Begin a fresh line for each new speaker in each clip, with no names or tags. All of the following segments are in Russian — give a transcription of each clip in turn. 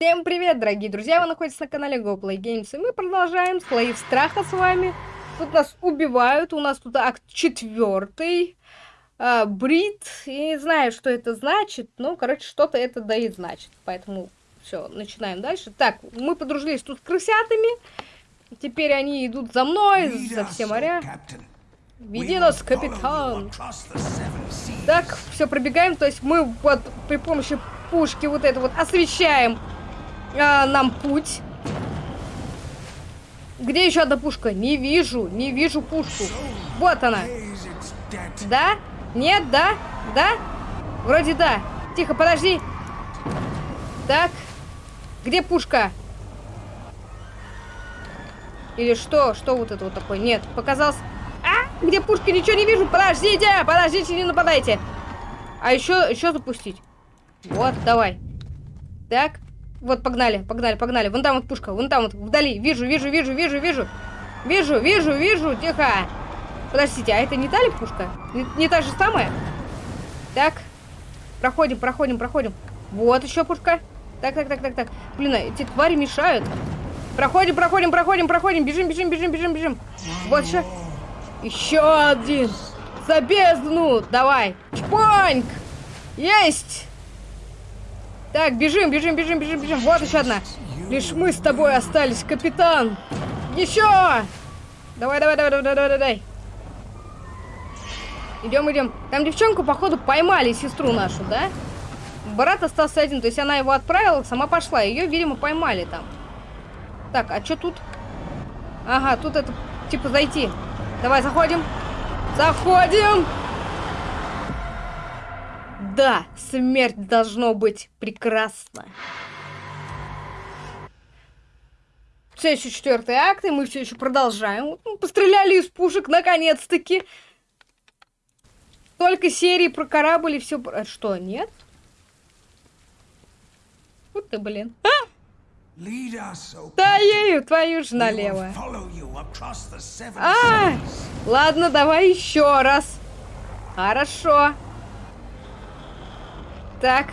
Всем привет, дорогие друзья! Вы находитесь на канале GoPlay Games, и мы продолжаем слои страха с вами. Тут нас убивают, у нас тут акт четвертый. А, брит, и не знаю, что это значит, но, короче, что-то это да и значит. Поэтому все, начинаем дальше. Так, мы подружились тут с крысятами. Теперь они идут за мной, за все моря. Веди нас, капитан. Так, все, пробегаем. То есть мы вот при помощи пушки вот это вот освещаем а, нам путь. Где еще одна пушка? Не вижу, не вижу пушку. Вот она. Да? Нет, да? Да? Вроде да. Тихо, подожди. Так. Где пушка? Или что? Что вот это вот такое? Нет, показалось... А! Где пушка? Ничего не вижу. Подождите! Подождите, не нападайте. А еще, еще запустить. Вот, давай. Так. Вот, погнали, погнали, погнали. Вон там вот пушка, вон там вот, вдали. Вижу, вижу, вижу, вижу, вижу. Вижу, вижу, вижу, тихо. Подождите, а это не та ли пушка? Не, не та же самая? Так. Проходим, проходим, проходим. Вот еще пушка. Так, так, так, так, так. Блин, а эти твари мешают. Проходим, проходим, проходим, проходим. Бежим, бежим, бежим, бежим, бежим. Вот еще. Еще один. За бездну. Давай. Чпоньк. Есть. Так, бежим, бежим, бежим, бежим, бежим. Вот еще одна. Лишь мы с тобой остались, капитан. Еще! Давай, давай, давай, давай, давай, давай. Идем, идем. Там девчонку, походу, поймали, сестру нашу, да? Брат остался один, то есть она его отправила, сама пошла. Ее, видимо, поймали там. Так, а что тут? Ага, тут это, типа, зайти. Давай, заходим. Заходим! Да, смерть должно быть прекрасна. Все еще четвертый акт, и мы все еще продолжаем. Ну, постреляли из пушек, наконец-таки. Только серии про корабль и все... А что, нет? Вот ты, блин. А! Да ею, твою же налево. А, ладно, давай еще раз. Хорошо. Так.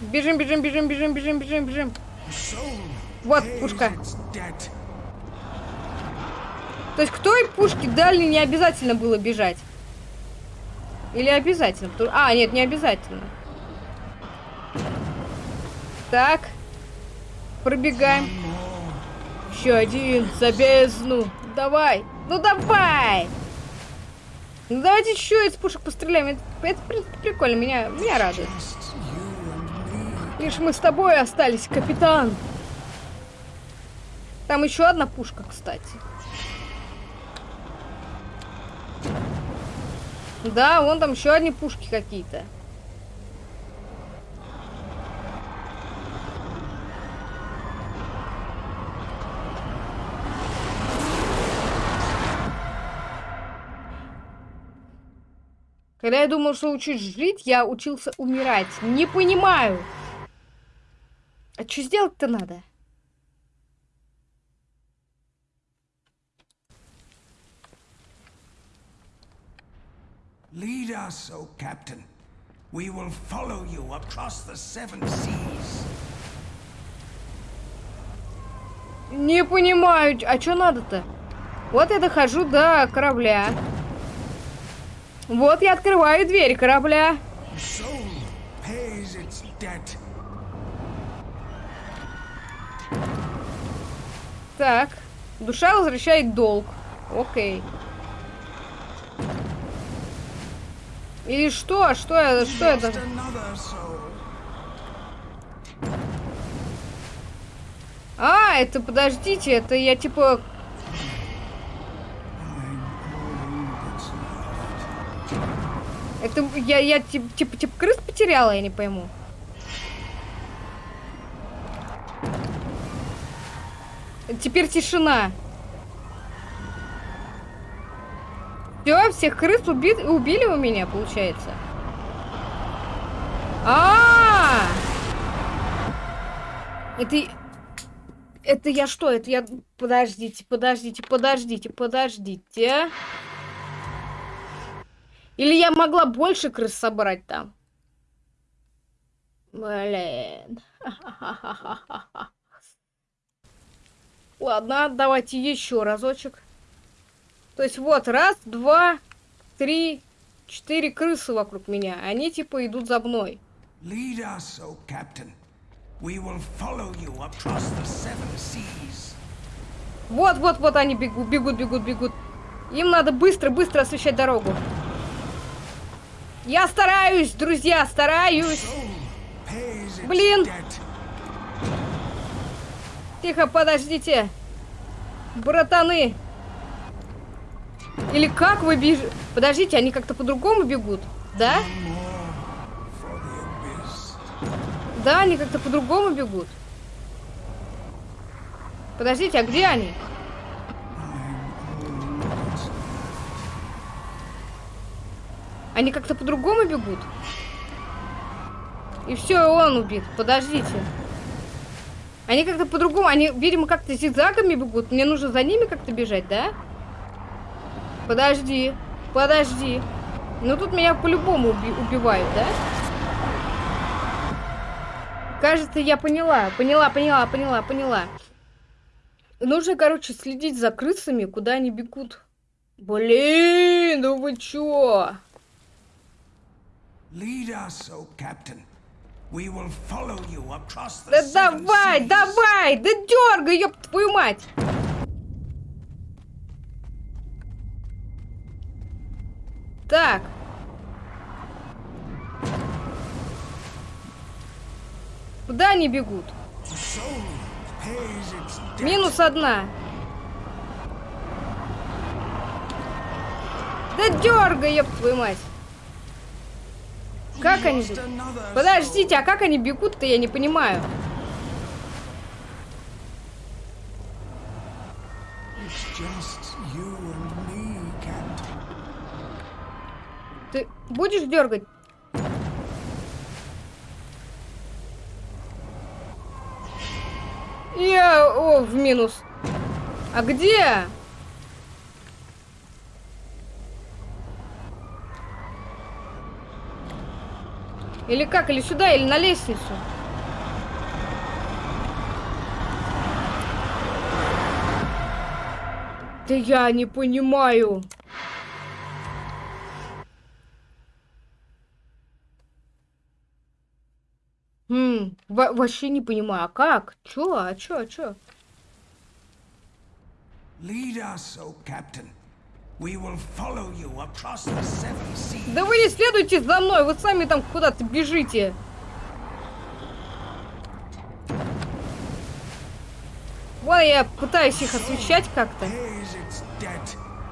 Бежим, бежим, бежим, бежим, бежим, бежим, бежим. Вот пушка. То есть к той пушке дальней не обязательно было бежать? Или обязательно? А, нет, не обязательно. Так. Пробегаем. Еще один. За бездну. Давай. Ну давай. Ну давайте еще из пушек постреляем. Это, это прикольно, меня, меня радует. Лишь мы с тобой остались, капитан. Там еще одна пушка, кстати. Да, вон там еще одни пушки какие-то. Когда я думал, что учусь жить, я учился умирать. Не понимаю. А что сделать-то надо? Lead us, O Captain. We will follow you across the seven seas. Не понимаю, а что надо-то? Вот я дохожу до корабля. Вот я открываю дверь корабля. Так. Душа возвращает долг. Окей. Или что? Что, это? что это? А, это, подождите, это я типа Это я, я типа, типа, типа крыс потеряла, я не пойму. Теперь тишина. Все, всех крыс уби убили у меня, получается. А, -а, а Это... Это я что? Это я... Подождите, подождите, подождите, подождите. Или я могла больше крыс собрать там? Блин. Ладно, давайте еще разочек. То есть вот, раз, два, три, четыре крысы вокруг меня. Они типа идут за мной.
Lead us, O Captain. We will follow you across the seven seas.
Вот, вот, вот они бегут, бегут, бегут, бегут. Им надо быстро-быстро освещать дорогу. Я стараюсь, друзья, стараюсь. Блин. Тихо, подождите. Братаны. Или как вы бежите? Подождите, они как-то по-другому бегут, да? Да, они как-то по-другому бегут. Подождите, а где они? Они как-то по-другому бегут? И все, он убит. Подождите. Они как-то по-другому, они, видимо, как-то зигзагами бегут. Мне нужно за ними как-то бежать, да? Подожди, подожди. Ну тут меня по-любому уби- убивают, да? Кажется, я поняла. Поняла, поняла, поняла, поняла. Нужно, короче, следить за крысами, куда они бегут. Блин, ну вы чё?
Lead us, O Captain. We will follow you across the
Да давай,
seas.
давай, да дергай, ёб твою мать. Так. Куда они бегут? Минус одна. Да дергай, ёб твою мать. Как они Подождите, а как они бегут-то, я не понимаю. Ты будешь дергать? Я, о, в минус. А где? Или как? Или сюда, или на лестницу? Да я не понимаю. Хм, во- вообще не понимаю, а как? Чё, а чё, а чё?
Lead us, O Captain.
Да вы не следуйте за мной, вы сами там куда-то бежите. Вон я пытаюсь их освещать как-то.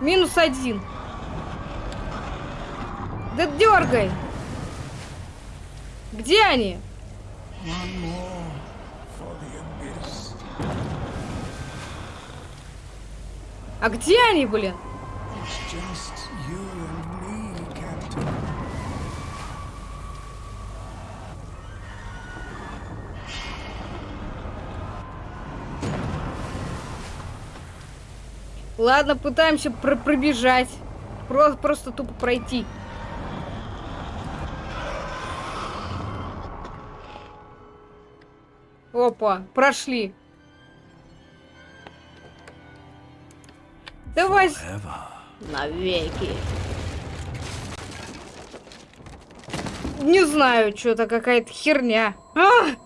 Минус один. Да дергай. Где они? А где они, блин?
It's just you and me, Captain.
Ладно, пытаемся пр- пробежать. Про- просто тупо пройти. Опа, прошли. Давай. с- Навеки. Не знаю, что-то какая-то херня. А!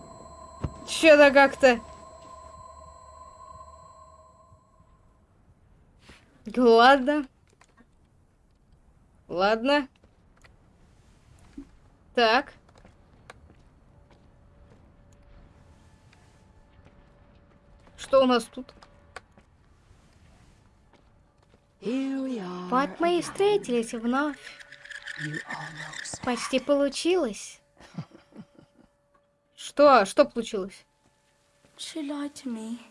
Что-то как-то... Ладно. Ладно. Так. Что у нас тут? Вот мы и встретились вновь. Почти получилось. Что? Что получилось?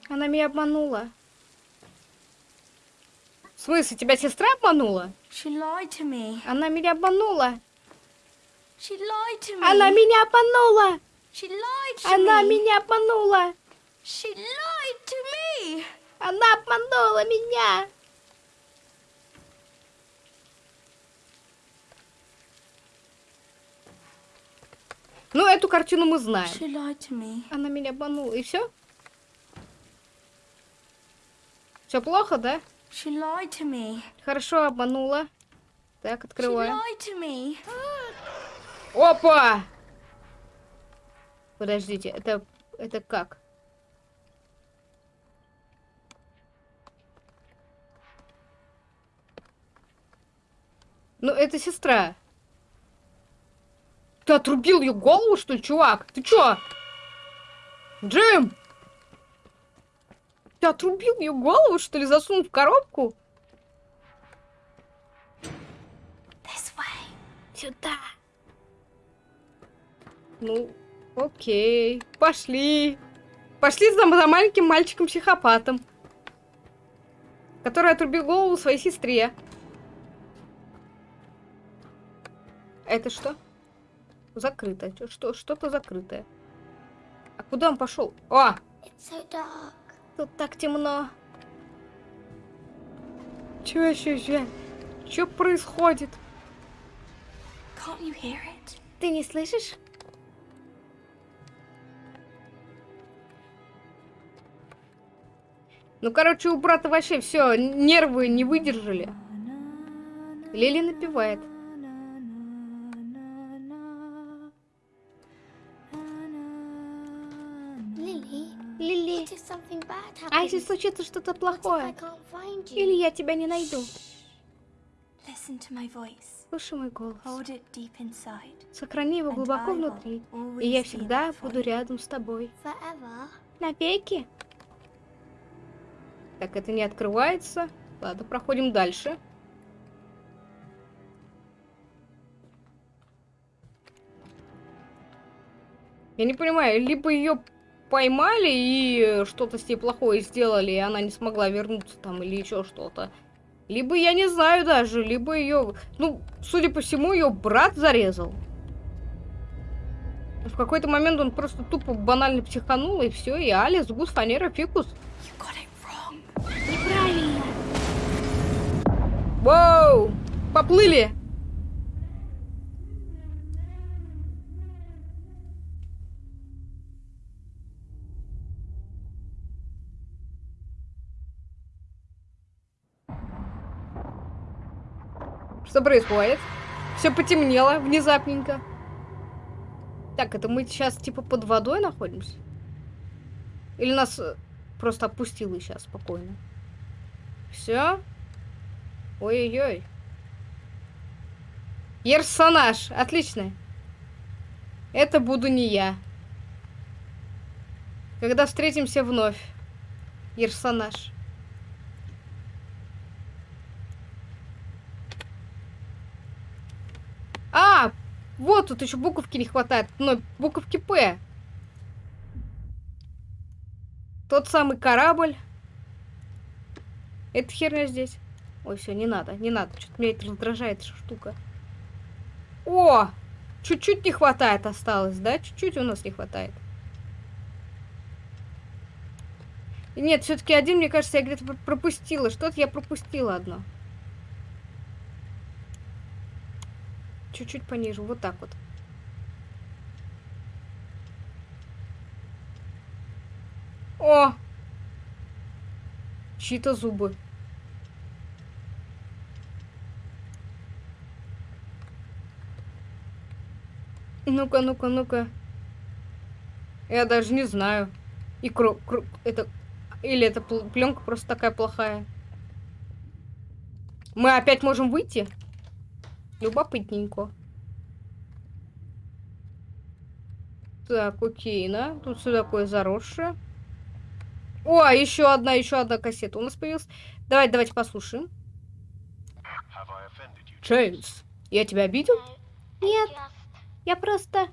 Она меня обманула. В смысле, тебя сестра обманула?
She lied to me.
Она меня обманула.
She lied to me.
Она меня обманула. Она меня обманула.
She lied to me.
Она обманула меня. Ну, эту картину мы знаем. Она меня обманула. И все? Все плохо, да? Хорошо, обманула. Так, открываем. Опа! Подождите, это, это как? Ну, это сестра. Ты отрубил ее голову, что ли, чувак? Ты чё? Джим! Ты отрубил ее голову, что ли, засунул в коробку?
This way.
Сюда. Ну, окей. Пошли. Пошли за, за маленьким мальчиком-психопатом. Который отрубил голову своей сестре. Это что? Закрыто. Что, что-то закрытое. А куда он пошел? О!
So.
Тут так темно. Чё еще, чё? Чё происходит? Ты не слышишь? Ну, короче, у брата вообще все, нервы не выдержали. Лили напевает. Лили, а если случится что-то плохое? Или я тебя не найду? Слушай мой голос. Сохрани его глубоко внутри, и я всегда буду рядом с тобой. Навеки. Так, это не открывается. Ладно, проходим дальше. Я не понимаю, либо ее поймали и что-то с ней плохое сделали, и она не смогла вернуться там, или еще что-то. Либо я не знаю даже, либо ее... Ну, судя по всему, ее брат зарезал. В какой-то момент он просто тупо банально психанул, и все, и Алис, гус, фанера, фикус.
You got it wrong.
Неправильно. Воу! Поплыли! Что происходит? Все потемнело внезапненько. Так, это мы сейчас типа под водой находимся? Или нас э, просто опустило сейчас спокойно? Все? Ой-ой-ой. Персонаж. Отлично. Это буду не я. Когда встретимся вновь. Персонаж. А, вот тут еще буковки не хватает. Но буковки П. Тот самый корабль. Это херня здесь. Ой, все, не надо, не надо. Что-то меня это раздражает эта штука. О! Чуть-чуть не хватает осталось, да? Чуть-чуть у нас не хватает. Нет, все-таки один, мне кажется, я где-то пр- пропустила. Что-то я пропустила одно. Чуть-чуть пониже, вот так вот. О! Чьи-то зубы. Ну-ка, ну-ка, ну-ка. Я даже не знаю. И кро... кро- это... Или эта пленка просто такая плохая. Мы опять можем выйти? Любопытненько. Так, окей, да? Тут все такое заросшее. О, еще одна, еще одна кассета у нас появилась. Давайте, давайте послушаем. Джеймс, я тебя обидел? Нет, я просто...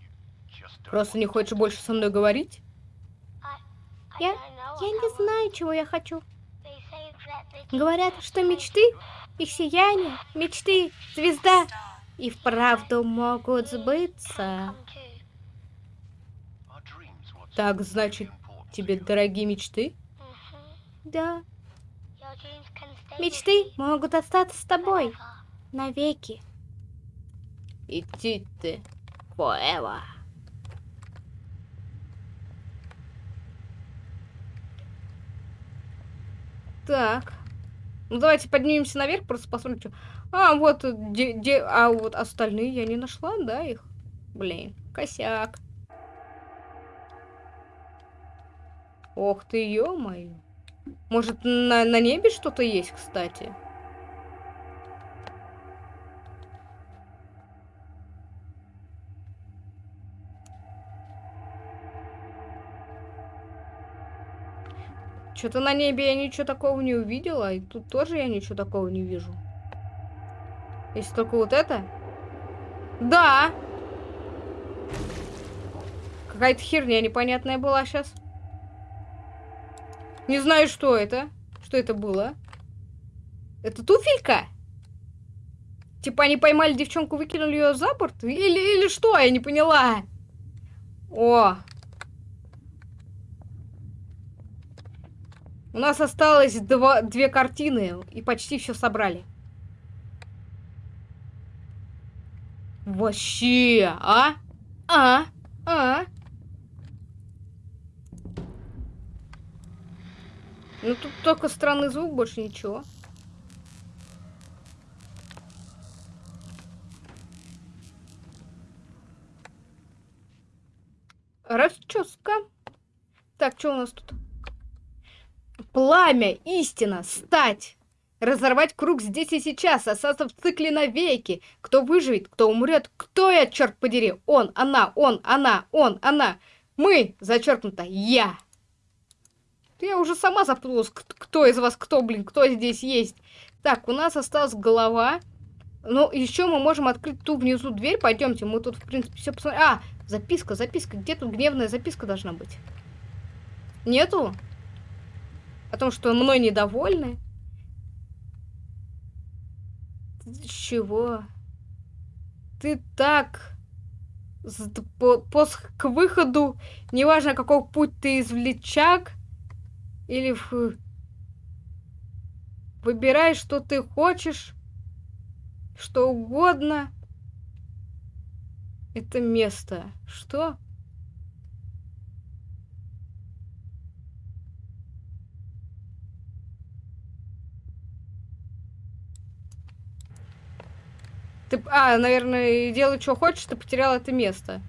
Просто не хочешь больше со мной говорить? Я... Я не знаю, чего я хочу. Говорят, что мечты, их сияние, мечты, звезда и вправду могут сбыться. Так, значит, тебе дорогие мечты? Да. Мечты могут остаться с тобой навеки. Иди ты, Поэва. Так. Ну давайте поднимемся наверх, просто посмотрим, что. А, вот где, где. А вот остальные я не нашла, да, их? Блин, косяк. Ох ты, ё-моё. Может, на, на небе что-то есть, кстати? Что-то на небе я ничего такого не увидела, и тут тоже я ничего такого не вижу. Если только вот это. Да! Какая-то херня непонятная была сейчас. Не знаю, что это. Что это было? Это туфелька? Типа они поймали девчонку, выкинули ее за борт? Или, или что? Я не поняла. О, У нас осталось два, две картины, и почти все собрали. Вообще, а? А? А? Ну тут только странный звук, больше ничего. Расческа. Так, что у нас тут? Пламя, истина, стать. Разорвать круг здесь и сейчас, остаться в цикле навеки. Кто выживет, кто умрет, кто я, черт подери? Он, она, он, она, он, она. Мы, зачеркнуто, я. Я уже сама запуталась, кто из вас кто, блин, кто здесь есть. Так, у нас осталась голова. Ну, еще мы можем открыть ту внизу дверь. Пойдемте, мы тут, в принципе, все посмотрим. А, записка, записка. Где тут гневная записка должна быть? Нету? О том, что мной недовольны. Чего? Ты так... По, по, к выходу, неважно, какой путь ты извлечак, или в... выбирай, что ты хочешь, что угодно. Это место. Что? Ты, а, наверное, делай, что хочешь, ты потерял это место.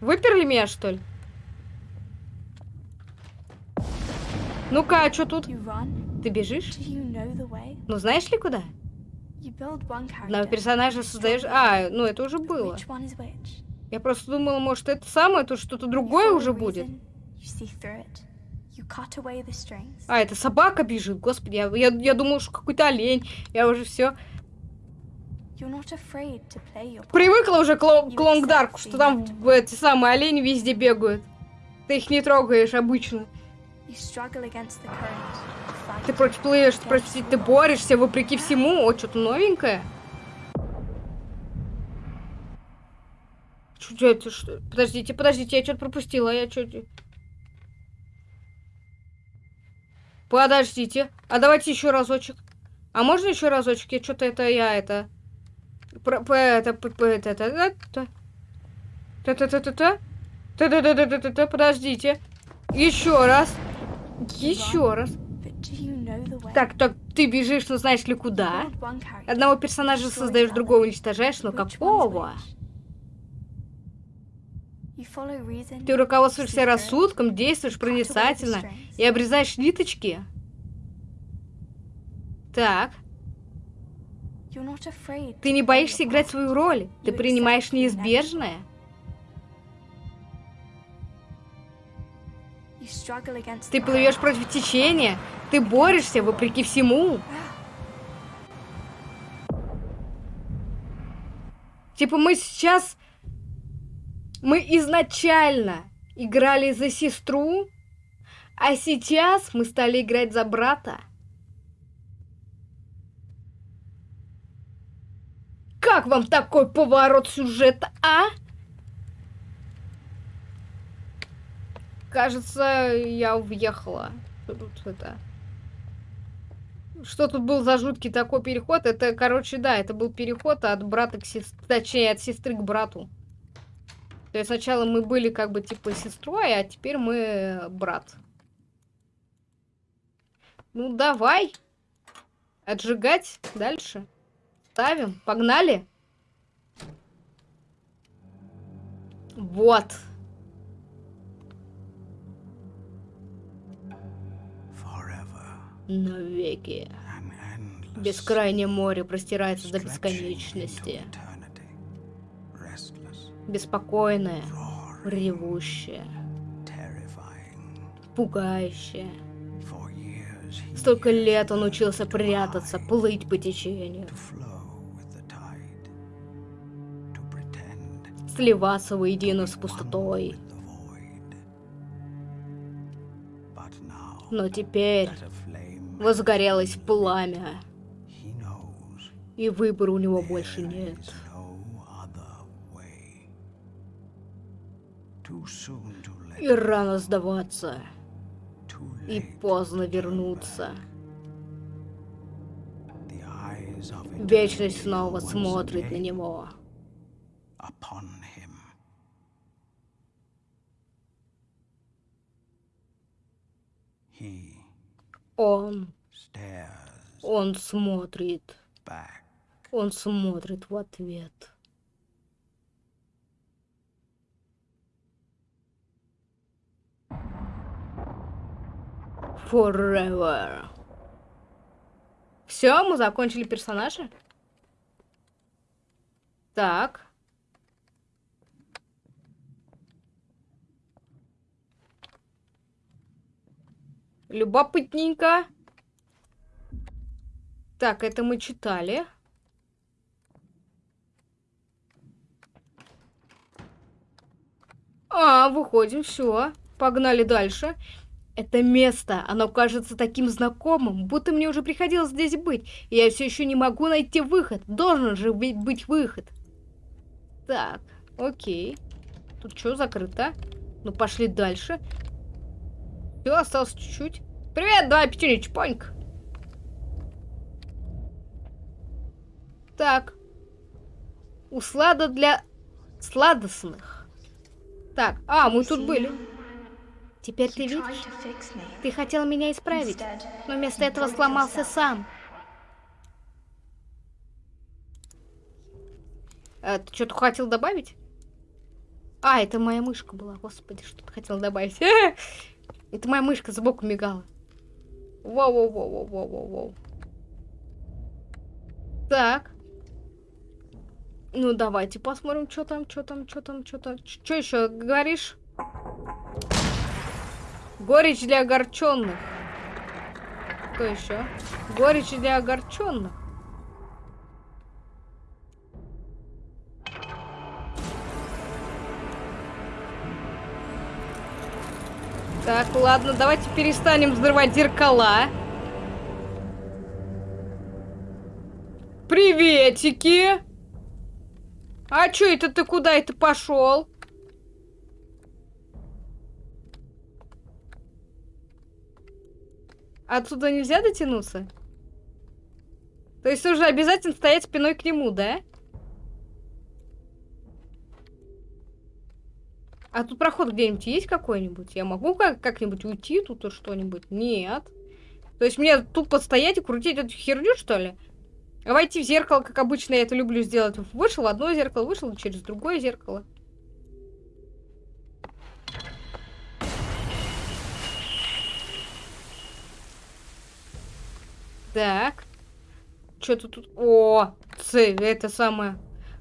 Выперли меня, что ли? Ну-ка, а что тут? Ты бежишь? Ну, знаешь ли куда? Одного персонажа создаешь... А, ну это уже было. Я просто думала, может, это самое, то что-то другое уже будет. А, это собака бежит, господи, я, я, я думала, что какой-то олень. Я уже все. Привыкла уже к, ло- к Лонгдарку, что там эти самые олени везде бегают. Ты их не трогаешь обычно. Ты против плывешь, прости, ты борешься вопреки всему. О, что-то новенькое. Что это? Что? Подождите, подождите, я что-то пропустила. Я что-то... Подождите. А давайте еще разочек. А можно еще разочек? Я что-то это я это... Про, это, это, подождите. Еще раз. Еще раз. Так, так, ты бежишь, но знаешь ли куда? Одного персонажа создаешь, другого уничтожаешь, но какого? Ты руководствуешься рассудком, действуешь проницательно и обрезаешь ниточки. Так. Ты не боишься играть свою роль. Ты принимаешь неизбежное. Ты плывешь против течения. Ты борешься вопреки всему. Типа мы сейчас... Мы изначально играли за сестру, а сейчас мы стали играть за брата. Как вам такой поворот сюжета, а? Кажется, я въехала. Тут это? Что тут был за жуткий такой переход? Это, короче, да, это был переход от брата к сестре, точнее, от сестры к брату. То есть сначала мы были как бы типа сестрой, а теперь мы брат. Ну, давай. Отжигать дальше. Ставим. Погнали. Вот. Навеки. Бескрайнее море простирается до бесконечности. Беспокойное, ревущее, пугающее. Столько лет он учился прятаться, плыть по течению, сливаться воедино с пустотой. Но теперь возгорелось пламя, и выбора у него больше нет. И рано сдаваться, и поздно вернуться. Вечность снова смотрит на него.
Upon him. He
Он,
stares
он смотрит,
back.
он смотрит в ответ. Forever. Все, мы закончили персонажа? Так. Любопытненько. Так, это мы читали. А, выходим, все. Погнали дальше. Это место, оно кажется таким знакомым, будто мне уже приходилось здесь быть. И я все еще не могу найти выход. Должен же быть, быть выход. Так, окей. Тут что закрыто? Ну, пошли дальше. Все, осталось чуть-чуть. Привет, давай пятюню, чпоньк. Так. Услада для сладостных. Так, а, мы тут были. Теперь ты видишь? Ты хотел меня исправить, но вместо этого сломался сам. А, ты что-то хотел добавить? А, это моя мышка была. Господи, что ты хотел добавить? Это моя мышка сбоку мигала. Воу-воу-воу-воу-воу-воу. Так. Ну, давайте посмотрим, что там, что там, что там, что там. Что еще говоришь? Горечь для огорченных. Что еще? Горечь для огорченных. Так, ладно, давайте перестанем взрывать зеркала. Приветики! А чё это ты куда это пошел? Отсюда нельзя дотянуться? То есть нужно обязательно стоять спиной к нему, да? А тут проход где-нибудь есть какой-нибудь? Я могу как- как-нибудь уйти тут что-нибудь? Нет. То есть мне тупо стоять и крутить эту херню, что ли? А войти в зеркало, как обычно я это люблю сделать. Вышел в одно зеркало, вышел через другое зеркало. Так. Что-то тут... О, Ц, это самое...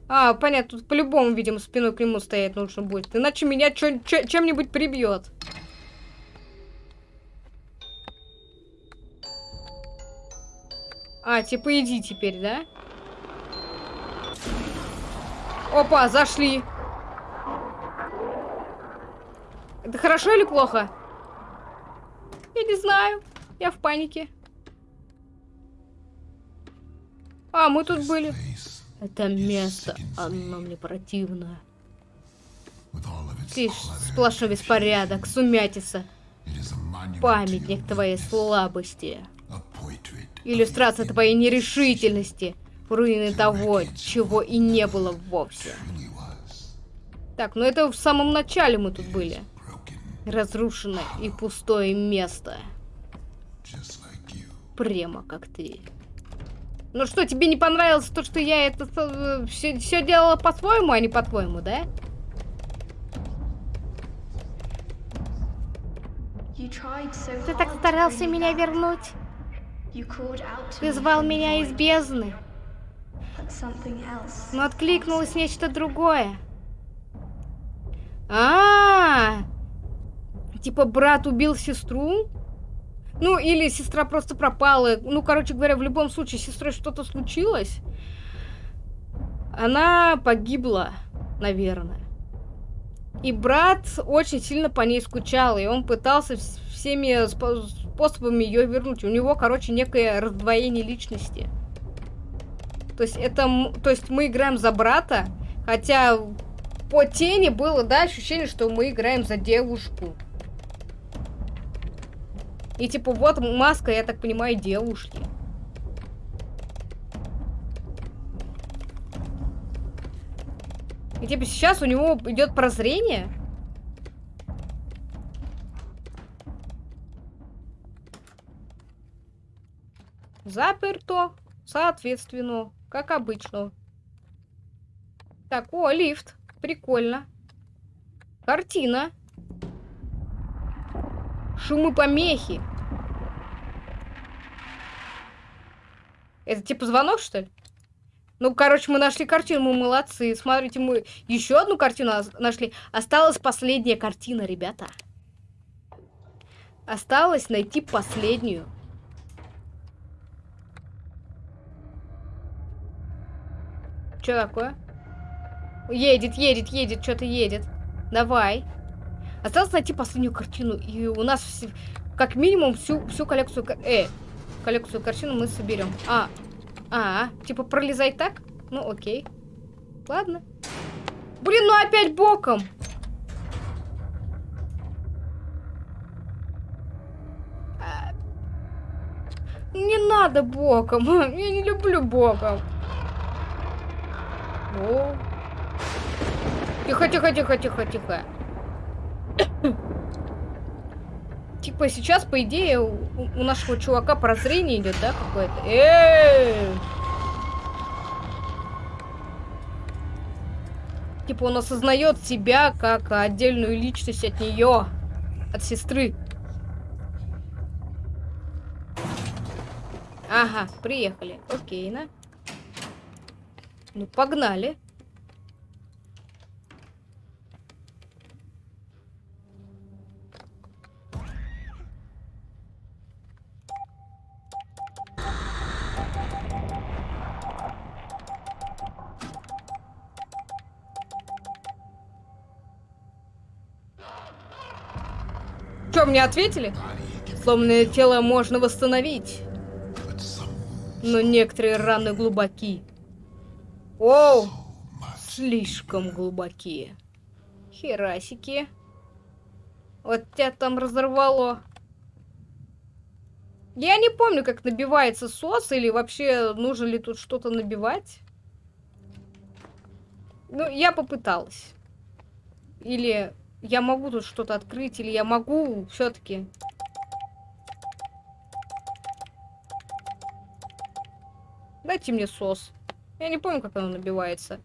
А, понятно, тут по-любому, видимо, спиной к нему стоять нужно будет. Иначе меня чем-нибудь прибьет. А, типа иди теперь, да? Опа, зашли. Это хорошо или плохо? Я не знаю. Я в панике. А, мы тут были. Это место, оно мне противно. Ты сплошной беспорядок, сумятица, памятник твоей слабости, иллюстрация твоей нерешительности, руины того, чего и не было вовсе. Так, ну это в самом начале мы тут были. Разрушенное и пустое место. прямо как ты. Ну что, тебе не понравилось то, что я это все, все делала по-своему, а не по-твоему, да?
Ты
так старался меня вернуть.
Ты звал меня из бездны, но откликнулось нечто другое. А, -а, а Типа брат убил сестру? Ну, или сестра просто пропала. Ну, короче говоря, в любом случае, с сестрой что-то случилось. Она погибла, наверное. И брат очень сильно по ней скучал, и он пытался всеми способами ее вернуть. У него, короче, некое раздвоение личности. То есть это, то есть мы играем за брата, хотя по тени было, да, ощущение, что мы играем за девушку. И типа вот маска, я так понимаю, девушки. И типа сейчас у него идет прозрение. Заперто, соответственно, как обычно. Так, о, лифт. Прикольно. Картина. Шумы помехи. Это типа звонок, что ли? Ну, короче, мы нашли картину, мы молодцы. Смотрите, мы еще одну картину нашли. Осталась последняя картина, ребята. Осталось найти последнюю. Что такое? Едет, едет, едет, что-то едет. Давай. Осталось найти последнюю картину. И у нас как минимум всю, всю коллекцию... Э, коллекцию картин мы соберем. А, а, типа пролезай так? Ну, окей. Ладно. Блин, ну опять боком. А. Не надо боком. Я не люблю боком. Тихо, тихо, тихо, тихо, тихо. Типа сейчас, по идее, у, у нашего чувака прозрение идет, да, какое-то? Э Типа он осознает себя как отдельную личность от нее, от сестры. Ага, приехали. Окей, на. Ну, погнали. Мне ответили? Сломанное тело можно восстановить. Но некоторые раны глубоки. Оу! Слишком глубокие. Херасики. Вот тебя там разорвало. Я не помню, как набивается сос, или вообще нужно ли тут что-то набивать. Ну, я попыталась. Или я могу тут что-то открыть, или я могу все-таки... Дайте мне сос. Я не помню, как оно набивается.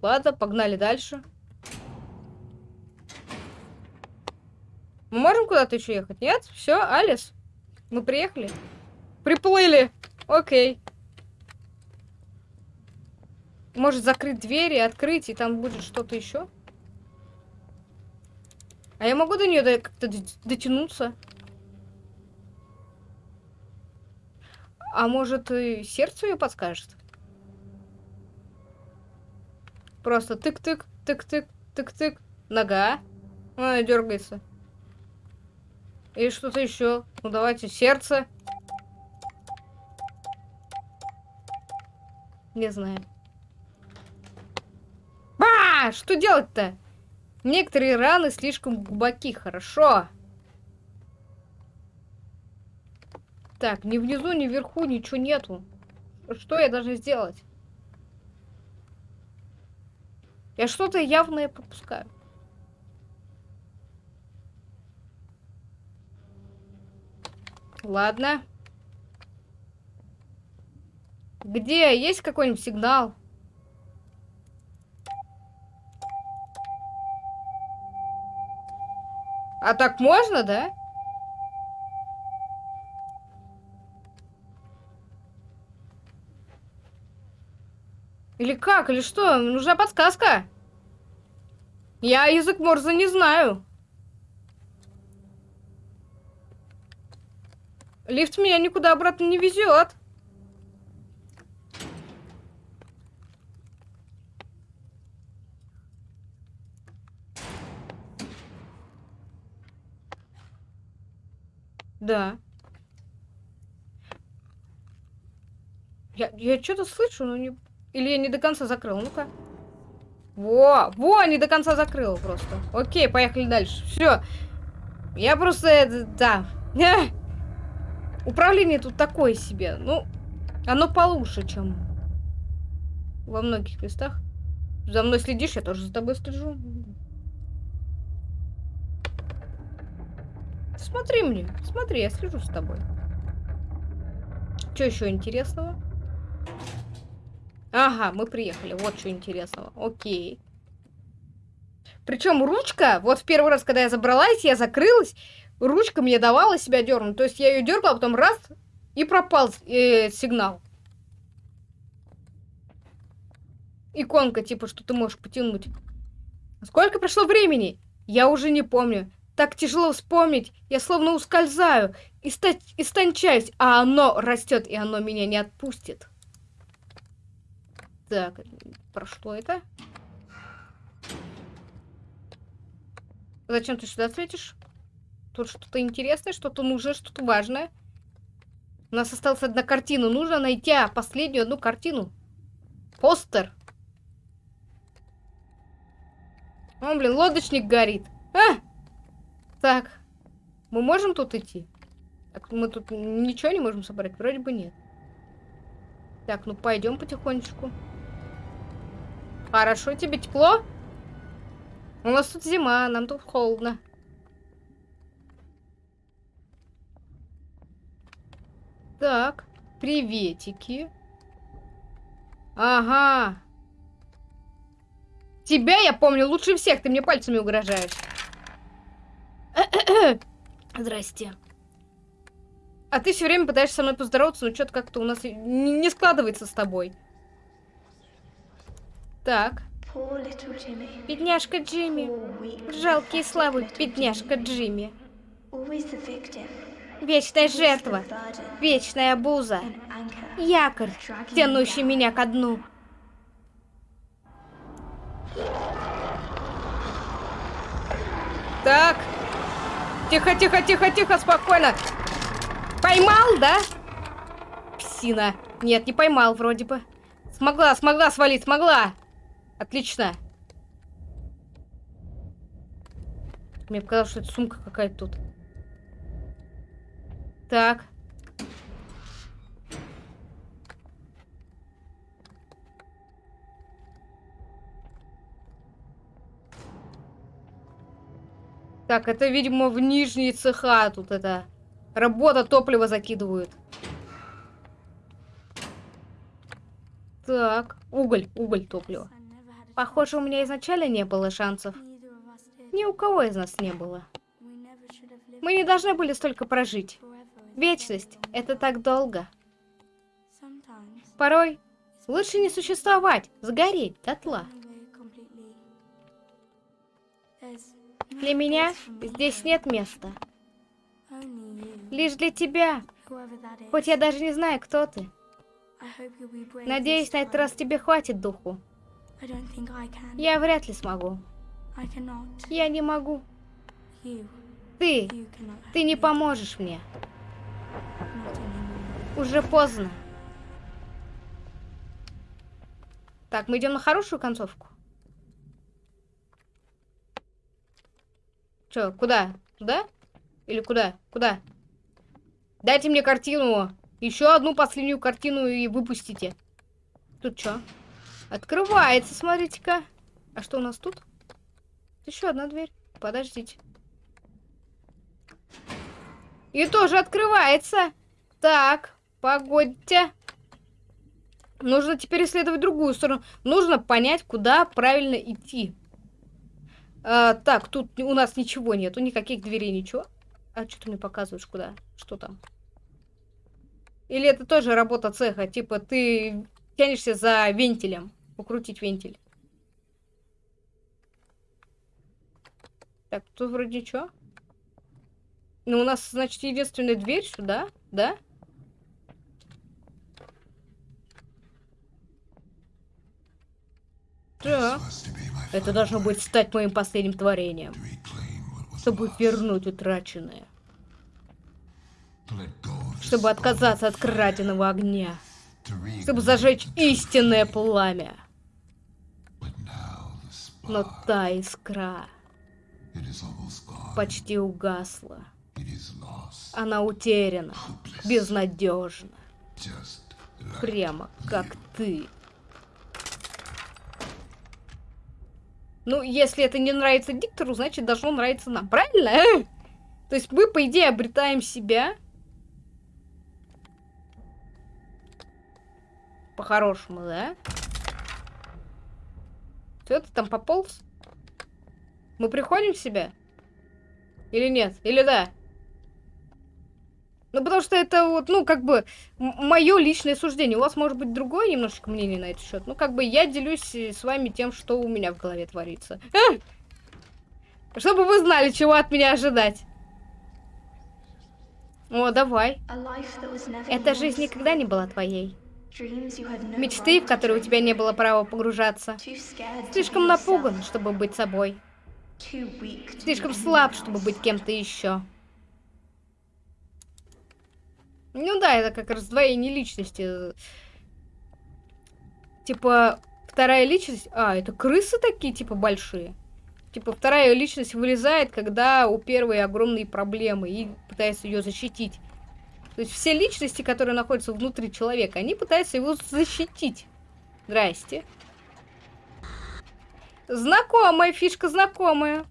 Ладно, погнали дальше. Мы можем куда-то еще ехать? Нет? Все, Алис? Мы приехали? Приплыли. Окей. Может закрыть двери, открыть, и там будет что-то еще? А я могу до нее как-то дотянуться? А может, и сердце ее подскажет? Просто тык-тык, тык-тык, тык-тык. Нога. Она дергается. И что-то еще. Ну давайте, сердце. Не знаю. А, что делать-то? Некоторые раны слишком глубоки, хорошо. Так, ни внизу, ни вверху ничего нету. Что я должна сделать? Я что-то явное пропускаю. Ладно. Где? Есть какой-нибудь сигнал? А так можно, да? Или как? Или что? Нужна подсказка. Я язык Морзе не знаю. Лифт меня никуда обратно не везет. Да. Я, я что-то слышу, но не... Или я не до конца закрыл? Ну-ка. Во, во, не до конца закрыл просто. Окей, поехали дальше. Все. Я просто... Да. Управление тут такое себе. Ну, оно получше, чем во многих местах. За мной следишь, я тоже за тобой слежу. Смотри мне, смотри, я слежу с тобой. Что еще интересного? Ага, мы приехали. Вот что интересного. Окей. Причем ручка, вот в первый раз, когда я забралась, я закрылась, ручка мне давала себя дернуть. То есть я ее дергала, потом раз, и пропал э, сигнал. Иконка, типа, что ты можешь потянуть. Сколько прошло времени? Я уже не помню. Так тяжело вспомнить. Я словно ускользаю, истончаюсь, а оно растет, и оно меня не отпустит. Так, про что это? Зачем ты сюда светишь? Тут что-то интересное, что-то нужное, что-то важное. У нас осталась одна картина. Нужно найти а, последнюю одну картину. Постер. О, блин, лодочник горит. А! Так. Мы можем тут идти? Мы тут ничего не можем собрать? Вроде бы нет. Так, ну пойдем потихонечку. Хорошо, тебе тепло? У нас тут зима, нам тут холодно. Так, приветики. Ага. Тебя я помню лучше всех, ты мне пальцами угрожаешь. Здрасте. А ты все время пытаешься со мной поздороваться, но что-то как-то у нас не, складывается с тобой. Так. Бедняжка Джимми. Жалкий и слабый бедняжка Джимми. Вечная жертва. Вечная обуза. Якорь, тянущий меня ко дну. Так. Тихо, тихо, тихо, тихо, спокойно. Поймал, да? Псина. Нет, не поймал вроде бы. Смогла, смогла свалить, смогла. Отлично. Мне показалось, что это сумка какая-то тут. Так. Так, это, видимо, в нижние цеха тут это. Работа топлива закидывают. Так, уголь, уголь топлива. Похоже, у меня изначально не было шансов. Ни у кого из нас не было. Мы не должны были столько прожить. Вечность — это так долго. Порой лучше не существовать, сгореть дотла. Для меня здесь нет места. Лишь для тебя. Хоть я даже не знаю, кто ты. Надеюсь, на этот раз тебе хватит духу. Я вряд ли смогу. Я не могу. Ты, ты не поможешь мне. Уже поздно. Так, мы идем на хорошую концовку. Че, куда? Туда? Или куда? Куда? Дайте мне картину. Еще одну последнюю картину и выпустите. Тут что? Открывается, смотрите-ка. А что у нас тут? Еще одна дверь. Подождите. И тоже открывается. Так, погодьте. Нужно теперь исследовать другую сторону. Нужно понять, куда правильно идти. А, так, тут у нас ничего нету, никаких дверей, ничего. А что ты мне показываешь, куда? Что там? Или это тоже работа цеха? Типа ты тянешься за вентилем. Покрутить вентиль. Так, тут вроде что? Ну, у нас, значит, единственная дверь сюда, да? Так. Это должно быть стать моим последним творением. Чтобы вернуть утраченное. Чтобы отказаться от краденого огня. Чтобы зажечь истинное пламя. Но та искра почти угасла. Она утеряна, безнадежна. Прямо как ты. Ну, если это не нравится диктору, значит, должно нравиться нам. Правильно? То есть мы, по идее, обретаем себя. По-хорошему, да? Что ты там пополз? Мы приходим в себя? Или нет? Или да? Ну, потому что это вот, ну, как бы, мое личное суждение. У вас может быть другое немножечко мнение на этот счет. Ну, как бы, я делюсь э, с вами тем, что у меня в голове творится. Чтобы вы знали, чего от меня ожидать. О, давай. Эта жизнь никогда не была твоей. Мечты, в которые у тебя не было права погружаться. Слишком напуган, чтобы быть собой. Слишком слаб, чтобы быть кем-то еще. Ну да, это как раздвоение личности. Типа, вторая личность... А, это крысы такие, типа, большие? Типа, вторая личность вылезает, когда у первой огромные проблемы и пытается ее защитить. То есть все личности, которые находятся внутри человека, они пытаются его защитить. Здрасте. Знакомая фишка, знакомая.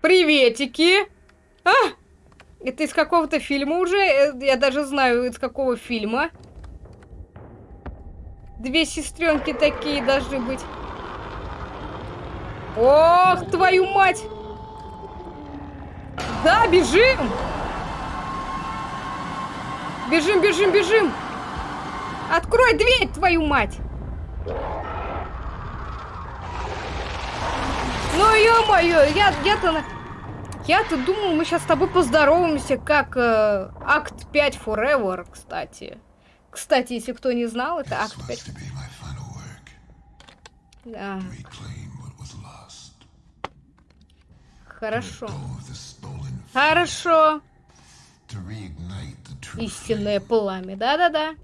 Приветики! А! Это из какого-то фильма уже? Э, я даже знаю, из какого фильма. Две сестренки такие должны быть. Ох, твою мать! Да, бежим! Бежим, бежим, бежим! Открой дверь, твою мать! Ну, ё-моё, я, я-то... Я-то думал, мы сейчас с тобой поздороваемся, как э, Акт 5 Forever, кстати. Кстати, если кто не знал, это Акт 5. Да. Хорошо. Хорошо. Истинное пламя. Да-да-да.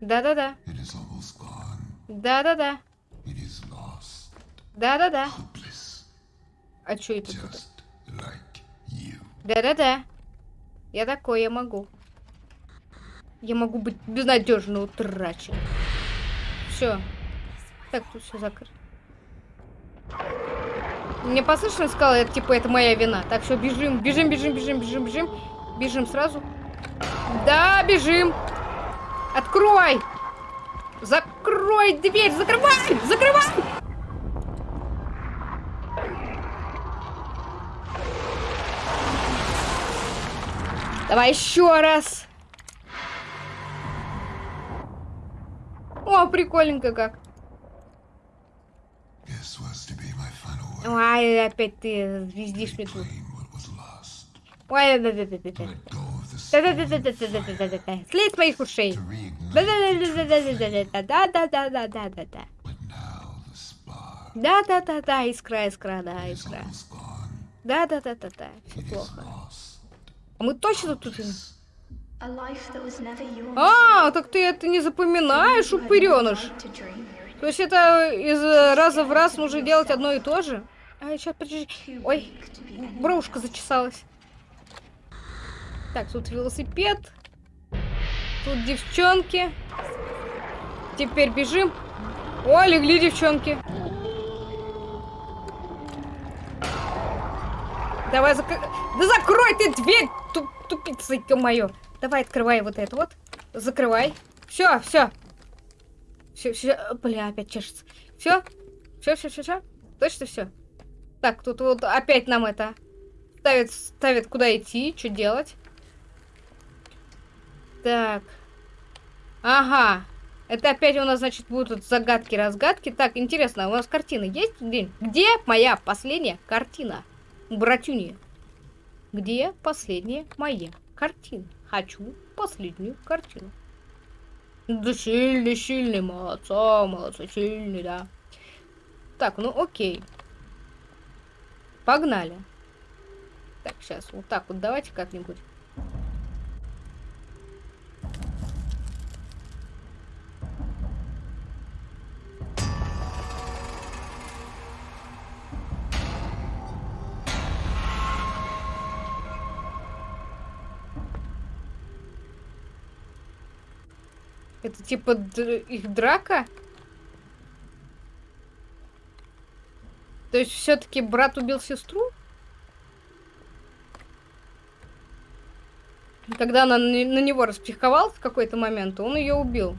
Да-да-да. Да-да-да. Да-да-да. А что это? Да-да-да. Я такой, я могу. Я могу быть безнадежно утрачен. Все. Так, тут все закрыто. Мне послышалось, сказала, это типа это моя вина. Так, все, бежим, бежим, бежим, бежим, бежим, бежим. Бежим сразу. Да, бежим. Открой! Закрой дверь! Закрывай! Закрывай! Давай еще раз. О, прикольненько как. Ой, опять ты звездишь мне тут. Ой, да да да да да да да да да да да да да да Слезь моих ушей. Да да да да да да да да да да да да да да да да да да искра искра да искра да да да да да все плохо а мы точно тут а так ты это не запоминаешь упыреныш то есть это из раза в раз нужно делать одно и то же а сейчас подожди ой бровушка зачесалась так, тут велосипед. Тут девчонки. Теперь бежим. О, легли девчонки. Давай, зак... Да закрой ты дверь, туп тупица, мое. Давай, открывай вот это вот. Закрывай. Все, все. Все, все. Бля, опять чешется. Все? Все, все, все, все? Точно все? Так, тут вот опять нам это ставит, ставит куда идти, что делать. Так. Ага. Это опять у нас, значит, будут загадки-разгадки. Так, интересно, у нас картина есть? Где, где моя последняя картина? Братюни. Где последняя моя картина? Хочу последнюю картину. Да сильный, сильный, молодца, молодца, сильный, да. Так, ну окей. Погнали. Так, сейчас, вот так вот давайте как-нибудь. Это типа их драка? То есть все-таки брат убил сестру? Когда она на, него распсиховалась в какой-то момент, он ее убил.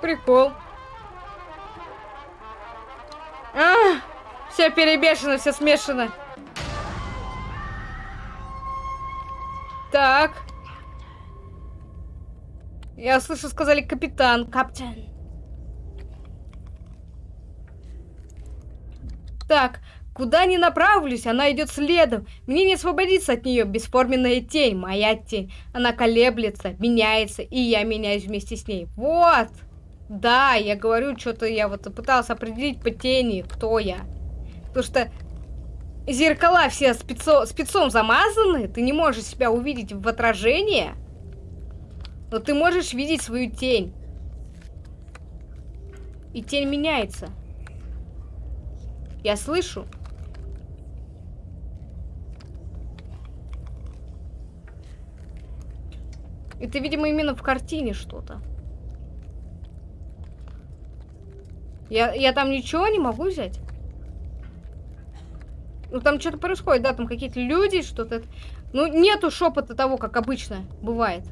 Прикол. Все перебешено, все смешано. Так. Я слышу, сказали капитан. Каптен. Так, куда ни направлюсь, она идет следом. Мне не освободиться от нее. Бесформенная тень, моя тень. Она колеблется, меняется, и я меняюсь вместе с ней. Вот! Да, я говорю, что-то я вот пыталась определить по тени, кто я. Потому что зеркала все спецо, спецом замазаны, ты не можешь себя увидеть в отражении, но ты можешь видеть свою тень. И тень меняется. Я слышу. Это, видимо, именно в картине что-то. Я, я там ничего не могу взять? Ну, там что-то происходит, да, там какие-то люди, что-то... Ну, нету шепота того, как обычно бывает.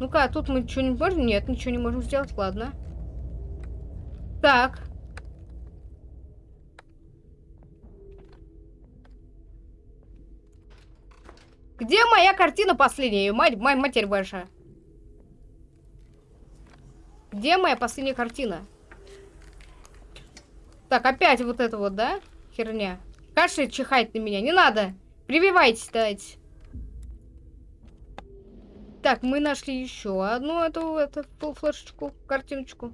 Ну-ка, а тут мы ничего не можем? Нет, ничего не можем сделать, ладно. Так. Где моя картина последняя? Мать, моя матерь большая. Где моя последняя картина? Так, опять вот это вот, да? Херня. Кашель чихает на меня. Не надо. Прививайтесь, давайте. Так, мы нашли еще одну эту, эту флешечку, картиночку.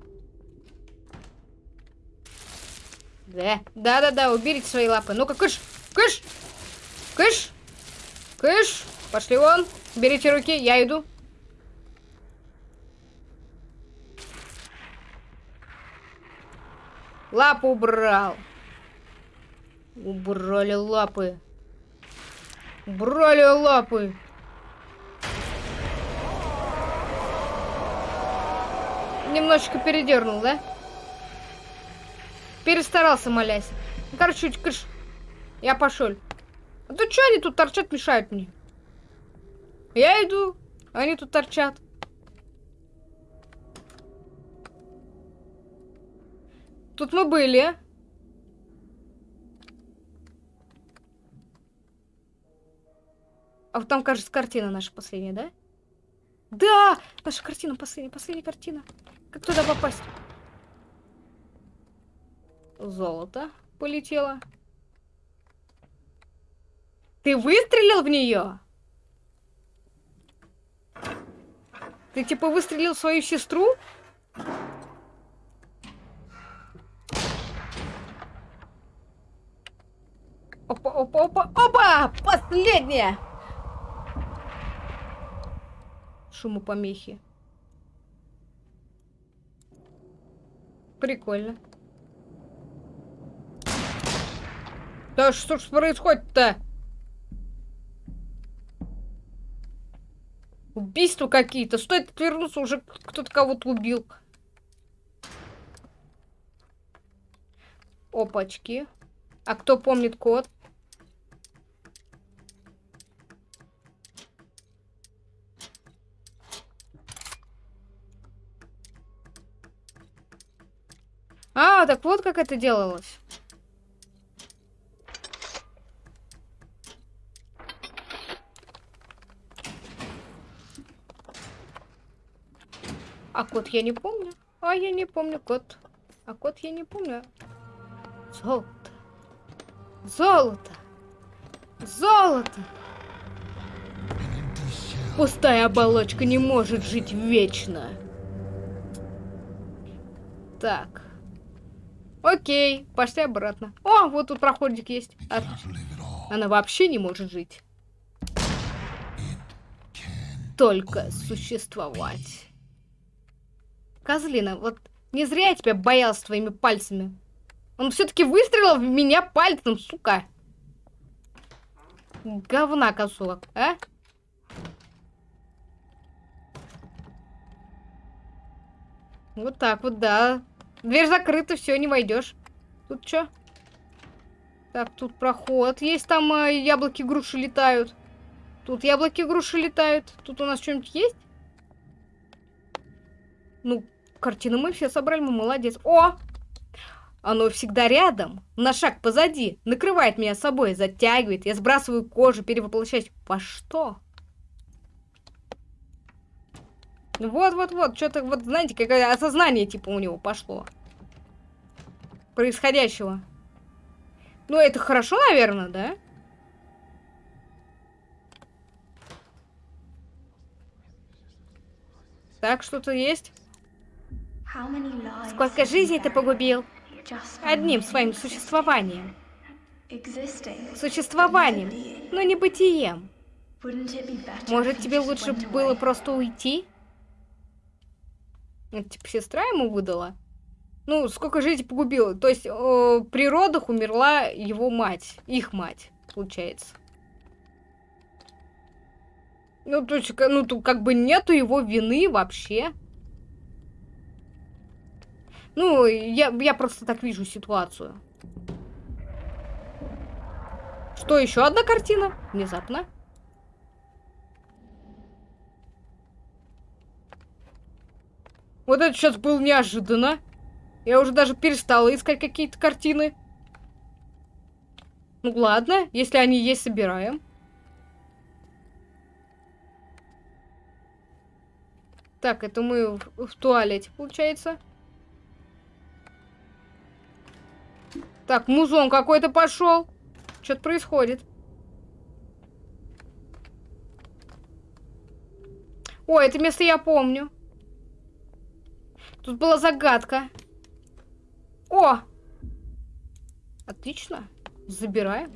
Да, да-да-да, уберите свои лапы. Ну-ка, кыш, кыш, кыш. Кыш! Пошли вон! Берите руки, я иду. Лапу убрал. Убрали лапы. Убрали лапы. Немножечко передернул, да? Перестарался, молясь. Ну, короче, кыш. Я пошел. А то что они тут торчат, мешают мне? Я иду, они тут торчат. Тут мы были. А вот там, кажется, картина наша последняя, да? Да! Наша картина последняя, последняя картина. Как туда попасть? Золото полетело. Ты выстрелил в нее? Ты типа выстрелил в свою сестру? Опа, опа, опа, опа! Последняя! Шумопомехи. Прикольно. Да что ж происходит-то? Убийства какие-то. Стоит отвернуться, уже кто-то кого-то убил. Опачки. А кто помнит код? А, так вот как это делалось. А код я не помню. А я не помню код. А код я не помню. Золото. Золото. Золото. Пустая оболочка не может жить вечно. Так. Окей, пошли обратно. О, вот тут проходик есть. А- Она вообще не может жить. Только существовать. Козлина, вот не зря я тебя боялся твоими пальцами. Он все-таки выстрелил в меня пальцем, сука. Говна косулок, а? Вот так вот, да. Дверь закрыта, все, не войдешь. Тут что? Так, тут проход. Есть там э, яблоки груши летают. Тут яблоки груши летают. Тут у нас что-нибудь есть? Ну, картину мы все собрали, мы молодец. О! Оно всегда рядом, на шаг позади, накрывает меня собой, затягивает, я сбрасываю кожу, перевоплощаюсь. Во что? Вот-вот-вот, что-то, вот, знаете, какое осознание, типа, у него пошло. Происходящего. Ну, это хорошо, наверное, да? Так, что-то есть?
Сколько жизней ты погубил?
Одним своим существованием. Существованием, но не бытием. Может, тебе лучше было просто уйти? Это, типа, сестра ему выдала? Ну, сколько жизней погубила? То есть, э, при родах умерла его мать. Их мать, получается. Ну, то есть, ну, тут как бы нету его вины вообще. Ну, я, я просто так вижу ситуацию. Что, еще одна картина? Внезапно. Вот это сейчас было неожиданно. Я уже даже перестала искать какие-то картины. Ну ладно, если они есть, собираем. Так, это мы в, в туалете, получается. Так, музон какой-то пошел. Что-то происходит. О, это место я помню. Тут была загадка. О! Отлично. Забираем.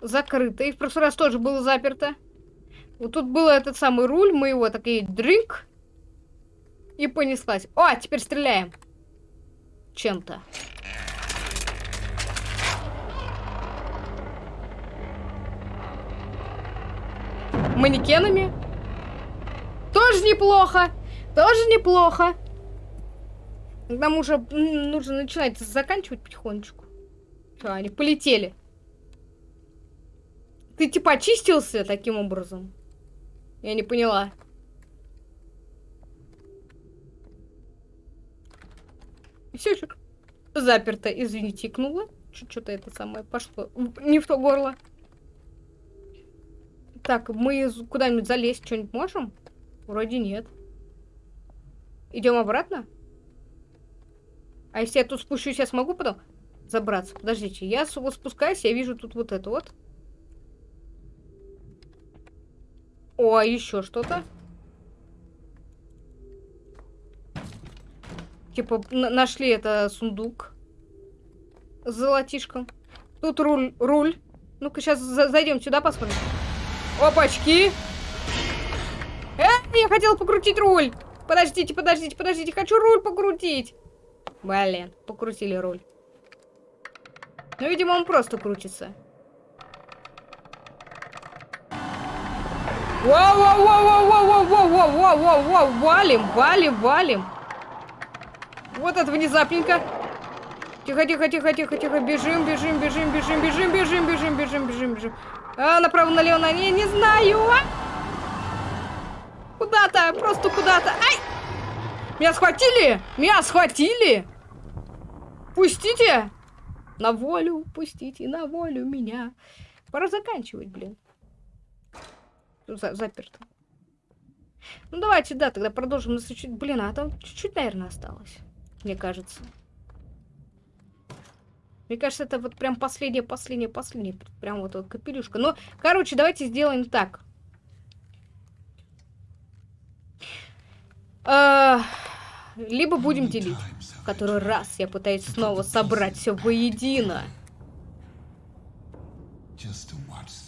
Закрыто. И в прошлый раз тоже было заперто. Вот тут был этот самый руль. Мы его такие дрынк. И понеслась. О, теперь стреляем. Чем-то. Манекенами. Тоже неплохо. Тоже неплохо. Нам уже нужно начинать заканчивать потихонечку. Все, они полетели. Ты типа очистился таким образом? Я не поняла. Все заперто. Извините, икнула. Что-то это самое пошло. Не в то горло. Так, мы куда-нибудь залезть что-нибудь можем? Вроде нет. Идем обратно? А если я тут спущусь, я смогу потом забраться? Подождите, я вот спускаюсь, я вижу тут вот это вот. О, а еще что-то. Типа, нашли это сундук. С золотишком. Тут руль. руль. Ну-ка, сейчас зайдем сюда, посмотрим. Опачки! Э, я хотел покрутить руль! Подождите, подождите, подождите, хочу руль покрутить! Блин, покрутили руль. Ну, видимо, он просто крутится. Воу-воу-воу-воу-воу-воу-воу-воу-воу! Валим, валим, валим. Вот это внезапненько. Тихо, тихо, тихо, тихо, тихо. Бежим, бежим, бежим, бежим, бежим, бежим, бежим, бежим, бежим, бежим. А, направо, налево, на не, не знаю. А! Куда-то, просто куда-то. Ай! Меня схватили! Меня схватили! Пустите! На волю, пустите на волю меня. Пора заканчивать, блин. За заперто. Ну давайте, да, тогда продолжим. чуть... Блин, а там чуть-чуть, наверное, осталось. Мне кажется. Мне кажется, это вот прям последняя, последняя, последняя. Прям вот, вот капелюшка. Но, короче, давайте сделаем так. А, либо будем делить. В который раз я пытаюсь снова собрать все воедино.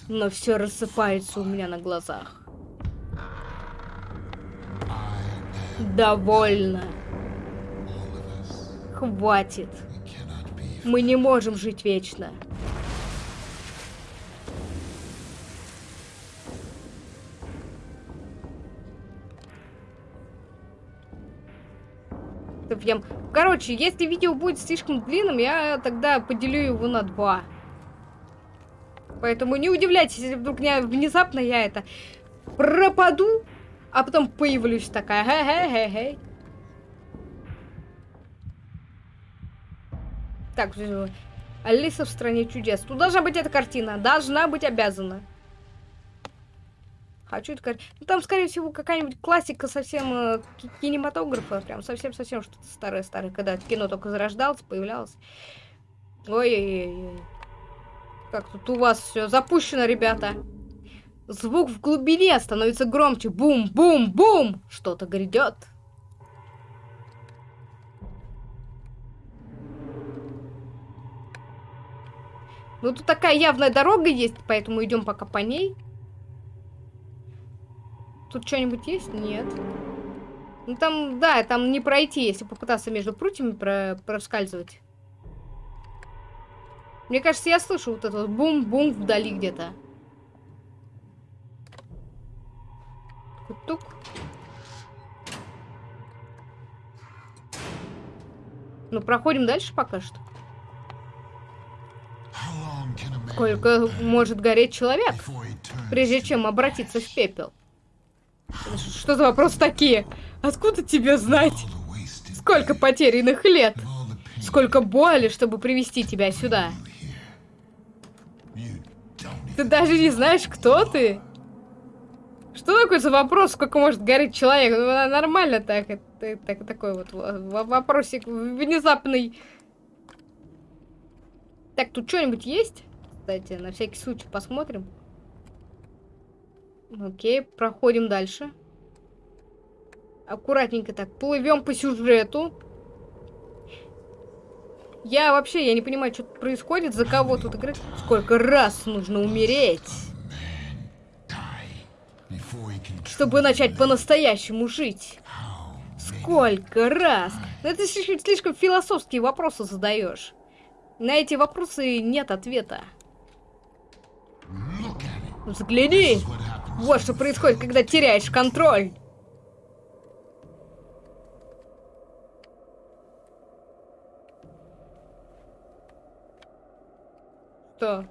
Но все рассыпается у меня на глазах. Довольно. Хватит. Мы не можем жить вечно. Прям... Короче, если видео будет слишком длинным, я тогда поделю его на два. Поэтому не удивляйтесь, если вдруг не, внезапно я это пропаду, а потом появлюсь такая. Хе-хе-хе-хе. Так, Алиса в стране чудес. Тут должна быть эта картина. Должна быть обязана. Хочу эту картину. Ну, там, скорее всего, какая-нибудь классика совсем э, кинематографа. Прям совсем-совсем что-то старое-старое. Когда кино только зарождалось, появлялось. Ой-ой-ой. Как тут у вас все запущено, ребята. Звук в глубине становится громче. Бум-бум-бум! Что-то грядет. Ну, тут такая явная дорога есть, поэтому идем пока по ней. Тут что-нибудь есть? Нет. Ну, там, да, там не пройти, если попытаться между прутьями про проскальзывать. Мне кажется, я слышу вот это бум-бум вдали где-то. Тук. Ну, проходим дальше пока что. Сколько может гореть человек, прежде чем обратиться в пепел? Что за вопросы такие? Откуда тебе знать? Сколько потерянных лет? Сколько боли, чтобы привести тебя сюда? Ты даже не знаешь, кто ты? Что такое за вопрос, сколько может гореть человек? Ну, нормально так, это, так, такой вот вопросик внезапный. Так, тут что-нибудь есть? Кстати, на всякий случай посмотрим. Окей, проходим дальше. Аккуратненько так, плывем по сюжету. Я вообще, я не понимаю, что происходит, за кого тут играть. Сколько раз нужно умереть, чтобы начать по-настоящему жить. Сколько раз? Ну, это слишком, слишком философские вопросы задаешь. На эти вопросы нет ответа. Взгляни! Вот что происходит, когда теряешь контроль. Что?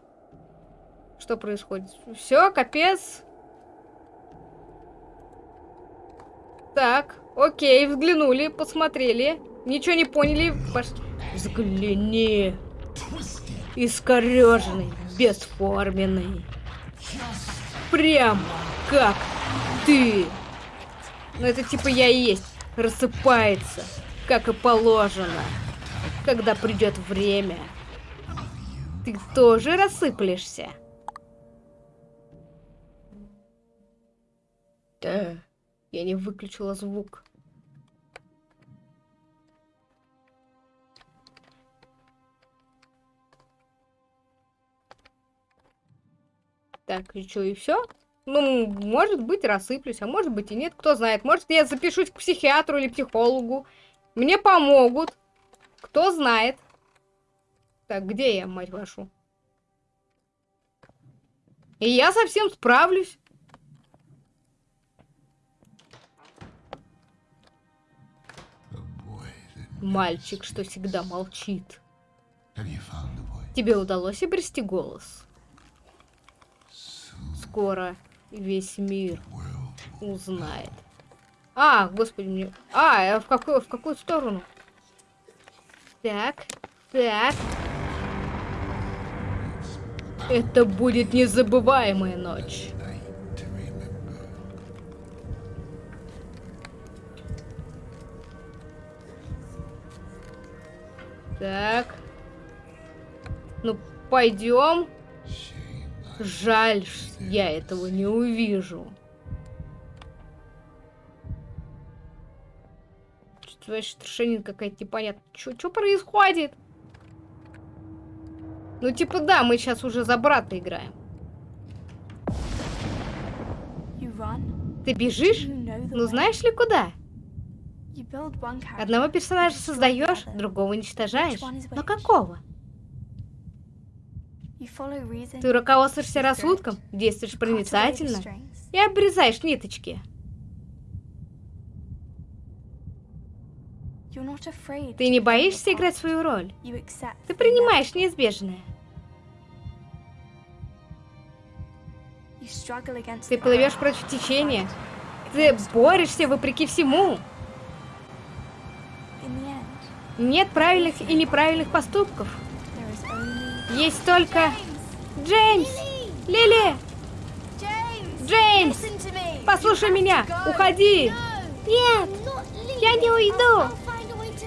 Что происходит? Все, капец. Так, окей, взглянули, посмотрели. Ничего не поняли. Пош... Взгляни. Искореженный, бесформенный. Прям как ты. Ну это типа я и есть. Рассыпается, как и положено. Когда придет время. Ты тоже рассыплешься? Да, я не выключила звук. Так, и что, и все? Ну, может быть, рассыплюсь, а может быть и нет, кто знает. Может, я запишусь к психиатру или психологу. Мне помогут. Кто знает. Так, где я, мать вашу? И я совсем справлюсь. Мальчик, что всегда молчит. Тебе удалось обрести голос? Скоро весь мир узнает. А, господи, мне... А, э, в какую, в какую сторону? Так, так. Это будет незабываемая ночь. Так. Ну, пойдем. Жаль, ш- я этого не увижу. Что-то вообще трешенин какая-то непонятная. Что происходит? Ну, типа, да, мы сейчас уже за брата играем. Ты бежишь? Ну, знаешь ли куда? Одного персонажа создаешь, другого уничтожаешь. Но какого? Ты руководствуешься рассудком, действуешь проницательно и обрезаешь ниточки. Ты не боишься играть свою роль. Ты принимаешь неизбежное. Ты плывешь против течения. Ты борешься вопреки всему. Нет правильных и неправильных поступков. Есть только... Джеймс! Лили! Джеймс! Послушай меня! Уходи! Нет! Я не уйду!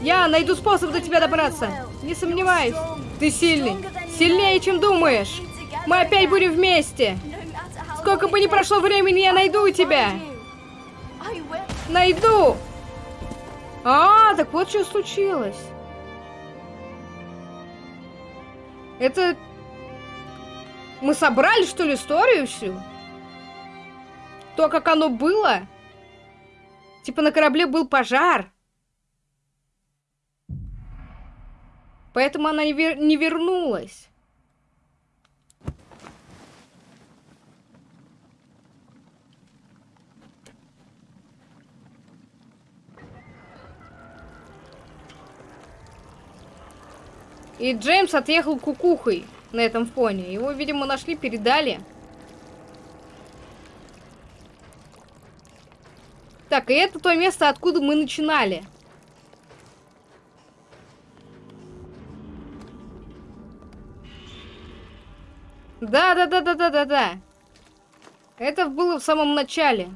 Я найду способ до тебя добраться. Не сомневаюсь. Ты сильный. Сильнее, чем думаешь. Мы опять будем вместе. Сколько бы ни прошло времени, я найду тебя. Найду! А, так вот что случилось. Это... Мы собрали, что ли, историю всю? То, как оно было? Типа на корабле был пожар. Поэтому она не, вер- не вернулась. И Джеймс отъехал кукухой на этом фоне. Его, видимо, нашли, передали. Так, и это то место, откуда мы начинали. Да, да, да, да, да, да, да. Это было в самом начале.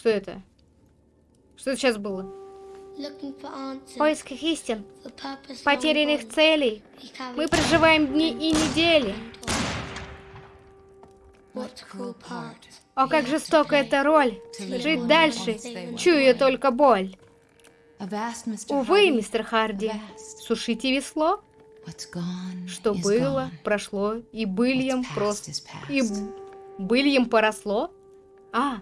Что это? Что это сейчас было?
В поисках истин,
потерянных
целей,
Мы
проживаем дни и недели. О, как жестока эта роль! Жить дальше, чуя только боль. Увы, мистер Харди, сушите весло. Что было, прошло, и быльем просто... И быльем поросло? А,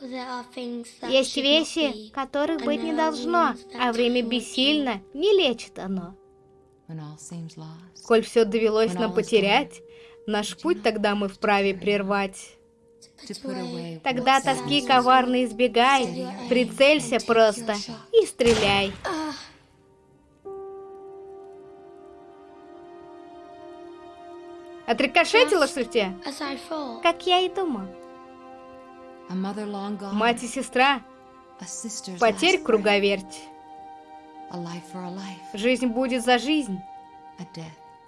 есть вещи, которых быть не должно, а время бессильно, не лечит оно. Коль все довелось нам потерять, наш путь тогда мы вправе прервать. Тогда тоски коварно избегай, прицелься просто и стреляй.
Отрикошетило, что ли, тебе?
Как я и думал.
Мать и сестра, потерь круговерть. Жизнь будет за жизнь,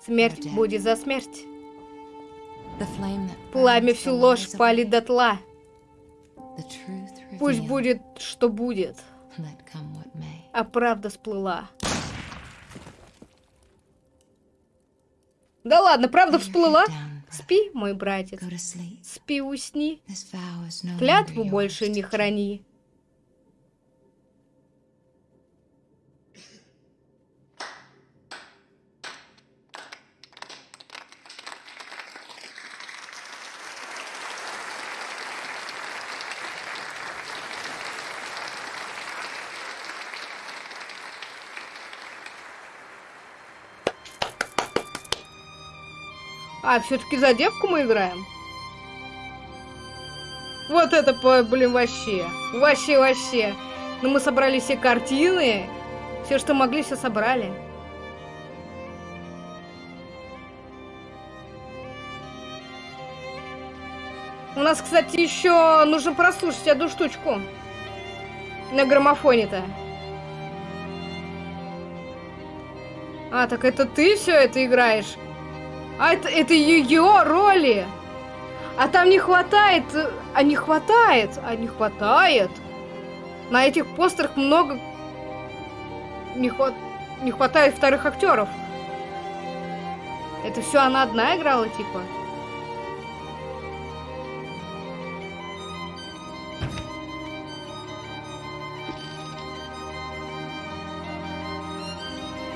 смерть будет за смерть. Пламя всю ложь палит дотла. Пусть будет, что будет, а правда сплыла. Да ладно, правда всплыла? Спи, мой братец, спи, усни. Клятву больше не храни. А, все-таки за девку мы играем? Вот это, блин, вообще. Вообще, вообще. Ну, мы собрали все картины. Все, что могли, все собрали. У нас, кстати, еще нужно прослушать одну штучку. На граммофоне-то. А, так это ты все это играешь? А это, это ее роли. А там не хватает, а не хватает, а не хватает. На этих постерах много не, хват... не хватает вторых актеров. Это все она одна играла, типа.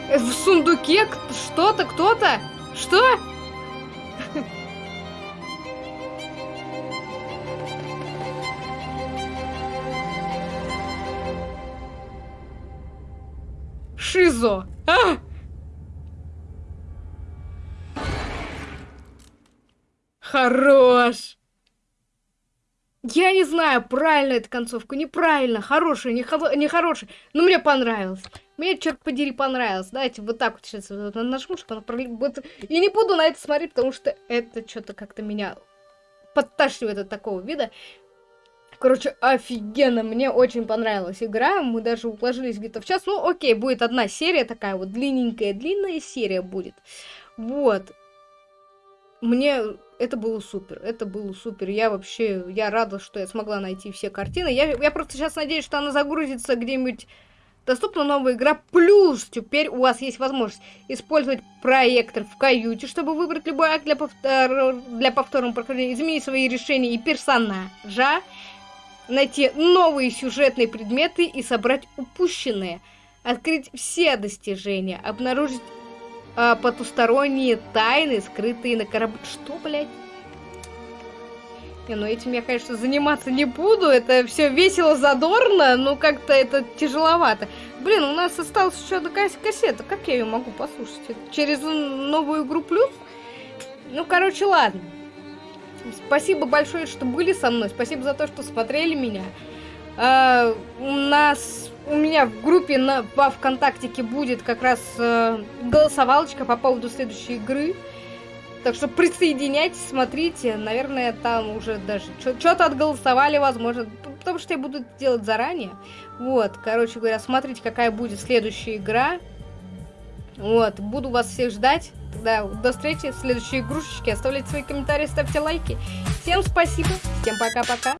Э, В сундуке что-то, кто-то? Что? Шизо. А! Хорош. Я не знаю, правильно эта концовка, неправильно, хорошая, не, хоро- не хорошая, но мне понравилось. Мне, черт подери, понравилось. Давайте вот так вот сейчас вот нажму, чтобы она вот- И не буду на это смотреть, потому что это что-то как-то меня подташнивает от такого вида. Короче, офигенно, мне очень понравилась игра, мы даже уложились где-то в час. Ну, окей, будет одна серия такая вот длинненькая, длинная серия будет. Вот. Мне это было супер, это было супер. Я вообще, я рада, что я смогла найти все картины. Я, я просто сейчас надеюсь, что она загрузится где-нибудь Доступна новая игра, плюс теперь у вас есть возможность использовать проектор в каюте, чтобы выбрать любой акт для, повтор... для повторного прохождения, изменить свои решения и персонажа, найти новые сюжетные предметы и собрать упущенные, открыть все достижения, обнаружить а, потусторонние тайны, скрытые на корабле. Что, блядь? Не, ну этим я, конечно, заниматься не буду. Это все весело, задорно, но как-то это тяжеловато. Блин, у нас осталась еще кас- кассета. Как я ее могу послушать? Через новую игру плюс? Ну, короче, ладно. Спасибо большое, что были со мной. Спасибо за то, что смотрели меня. А, у нас, у меня в группе на, во ВКонтактике будет как раз э, голосовалочка по поводу следующей игры. Так что присоединяйтесь, смотрите. Наверное, там уже даже что-то отголосовали, возможно. Потому что я буду делать заранее. Вот, короче говоря, смотрите, какая будет следующая игра. Вот, буду вас всех ждать. Да, до встречи в следующей игрушечке. Оставляйте свои комментарии, ставьте лайки. Всем спасибо, всем пока-пока.